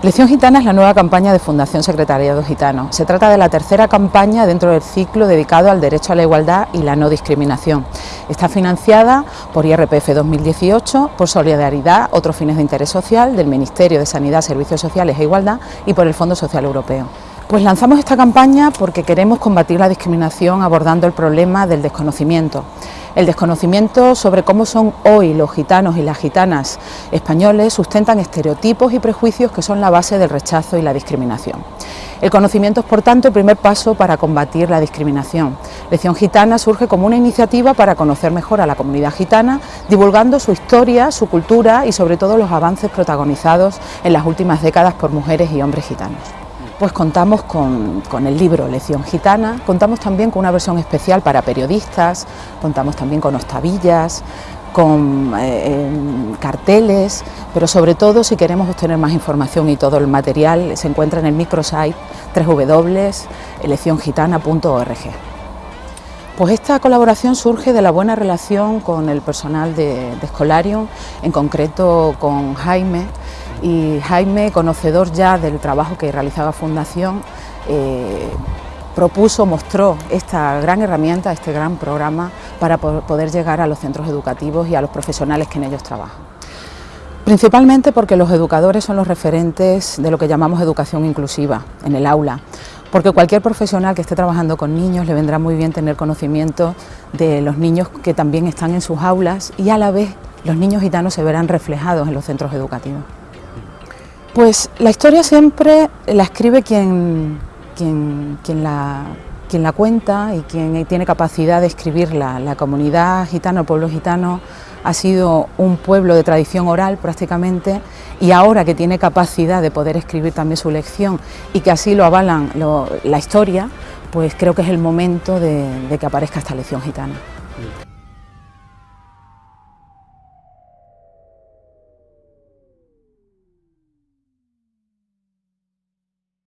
Lección Gitana es la nueva campaña de Fundación Secretariado Gitano. Se trata de la tercera campaña dentro del ciclo dedicado al derecho a la igualdad y la no discriminación. Está financiada por IRPF 2018, por Solidaridad, otros fines de interés social, del Ministerio de Sanidad, Servicios Sociales e Igualdad y por el Fondo Social Europeo. Pues lanzamos esta campaña porque queremos combatir la discriminación abordando el problema del desconocimiento el desconocimiento sobre cómo son hoy los gitanos y las gitanas españoles sustentan estereotipos y prejuicios que son la base del rechazo y la discriminación. El conocimiento es, por tanto, el primer paso para combatir la discriminación. Lección Gitana surge como una iniciativa para conocer mejor a la comunidad gitana, divulgando su historia, su cultura y sobre todo los avances protagonizados en las últimas décadas por mujeres y hombres gitanos pues contamos con, el libro Lección Gitana, contamos también con una versión especial para periodistas, contamos también con ostavillas, con eh, carteles, pero sobre todo si queremos obtener más información y todo el material se encuentra en el microsite www.elecciongitana.org. Pues esta colaboración surge de la buena relación con el personal de Escolarium, en concreto con Jaime, y Jaime, conocedor ya del trabajo que realizaba Fundación, eh, propuso, mostró esta gran herramienta, este gran programa para poder llegar a los centros educativos y a los profesionales que en ellos trabajan. Principalmente porque los educadores son los referentes de lo que llamamos educación inclusiva en el aula, porque cualquier profesional que esté trabajando con niños le vendrá muy bien tener conocimiento de los niños que también están en sus aulas y a la vez los niños gitanos se verán reflejados en los centros educativos. Pues la historia siempre la escribe quien, quien, la, quien la cuenta y quien tiene capacidad de escribirla. La comunidad gitana, el pueblo gitano, ha sido un pueblo de tradición oral prácticamente y ahora que tiene capacidad de poder escribir también su lección y que así lo avalan la historia, pues creo que es el momento de que aparezca esta lección gitana.